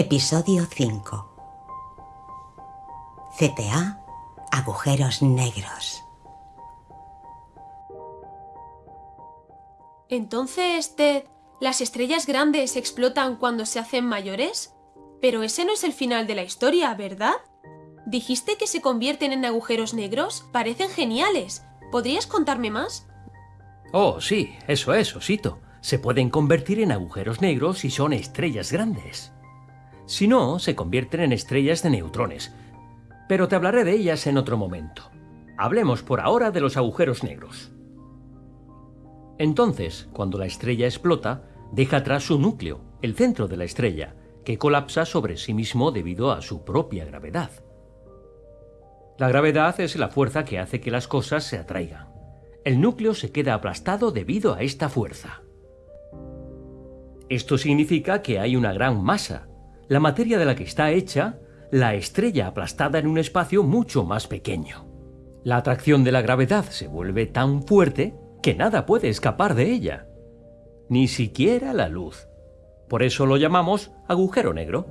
Episodio 5 CTA Agujeros Negros Entonces, Ted, ¿las estrellas grandes explotan cuando se hacen mayores? Pero ese no es el final de la historia, ¿verdad? Dijiste que se convierten en agujeros negros. Parecen geniales. ¿Podrías contarme más? Oh, sí, eso es, Osito. Se pueden convertir en agujeros negros si son estrellas grandes. Si no, se convierten en estrellas de neutrones. Pero te hablaré de ellas en otro momento. Hablemos por ahora de los agujeros negros. Entonces, cuando la estrella explota, deja atrás su núcleo, el centro de la estrella, que colapsa sobre sí mismo debido a su propia gravedad. La gravedad es la fuerza que hace que las cosas se atraigan. El núcleo se queda aplastado debido a esta fuerza. Esto significa que hay una gran masa, la materia de la que está hecha, la estrella aplastada en un espacio mucho más pequeño. La atracción de la gravedad se vuelve tan fuerte que nada puede escapar de ella, ni siquiera la luz. Por eso lo llamamos agujero negro.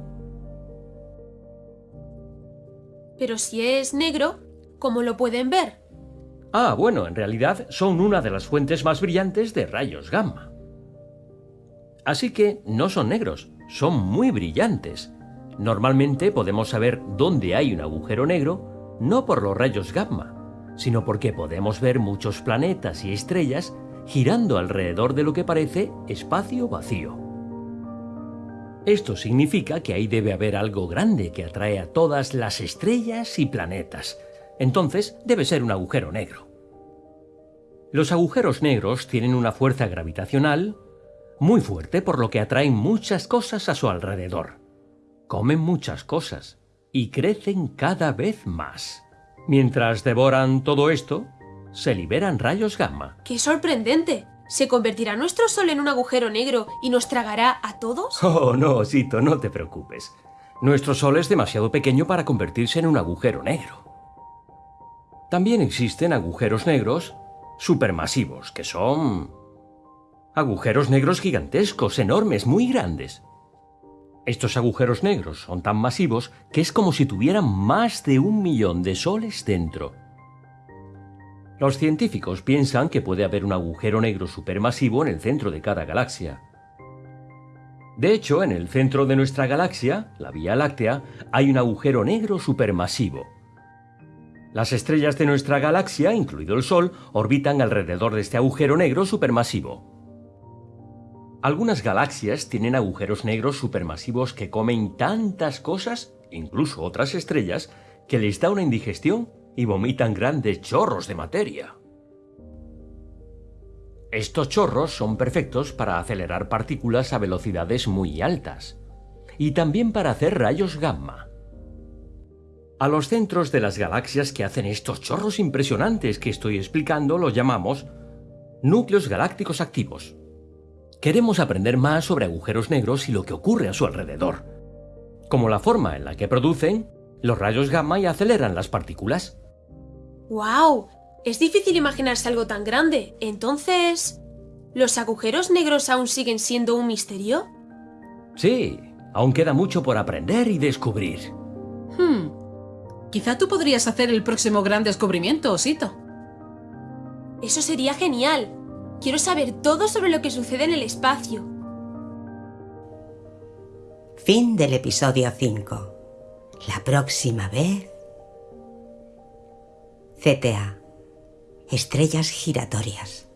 Pero si es negro, ¿cómo lo pueden ver? Ah, bueno, en realidad son una de las fuentes más brillantes de rayos gamma. Así que no son negros, son muy brillantes. Normalmente podemos saber dónde hay un agujero negro no por los rayos gamma, sino porque podemos ver muchos planetas y estrellas girando alrededor de lo que parece espacio vacío. Esto significa que ahí debe haber algo grande que atrae a todas las estrellas y planetas. Entonces debe ser un agujero negro. Los agujeros negros tienen una fuerza gravitacional muy fuerte por lo que atraen muchas cosas a su alrededor. Comen muchas cosas y crecen cada vez más. Mientras devoran todo esto, se liberan rayos gamma. ¡Qué sorprendente! ¿Se convertirá nuestro Sol en un agujero negro y nos tragará a todos? Oh, no, Osito, no te preocupes. Nuestro Sol es demasiado pequeño para convertirse en un agujero negro. También existen agujeros negros supermasivos, que son... agujeros negros gigantescos, enormes, muy grandes. Estos agujeros negros son tan masivos que es como si tuvieran más de un millón de soles dentro. Los científicos piensan que puede haber un agujero negro supermasivo en el centro de cada galaxia. De hecho, en el centro de nuestra galaxia, la Vía Láctea, hay un agujero negro supermasivo. Las estrellas de nuestra galaxia, incluido el Sol, orbitan alrededor de este agujero negro supermasivo. Algunas galaxias tienen agujeros negros supermasivos que comen tantas cosas, incluso otras estrellas, que les da una indigestión y vomitan grandes chorros de materia. Estos chorros son perfectos para acelerar partículas a velocidades muy altas y también para hacer rayos gamma. A los centros de las galaxias que hacen estos chorros impresionantes que estoy explicando los llamamos núcleos galácticos activos. Queremos aprender más sobre agujeros negros y lo que ocurre a su alrededor, como la forma en la que producen los rayos gamma y aceleran las partículas. ¡Wow! Es difícil imaginarse algo tan grande. Entonces... ¿Los agujeros negros aún siguen siendo un misterio? Sí, aún queda mucho por aprender y descubrir. Hmm. Quizá tú podrías hacer el próximo gran descubrimiento, Osito. Eso sería genial. Quiero saber todo sobre lo que sucede en el espacio. Fin del episodio 5. La próxima vez... CTA. Estrellas giratorias.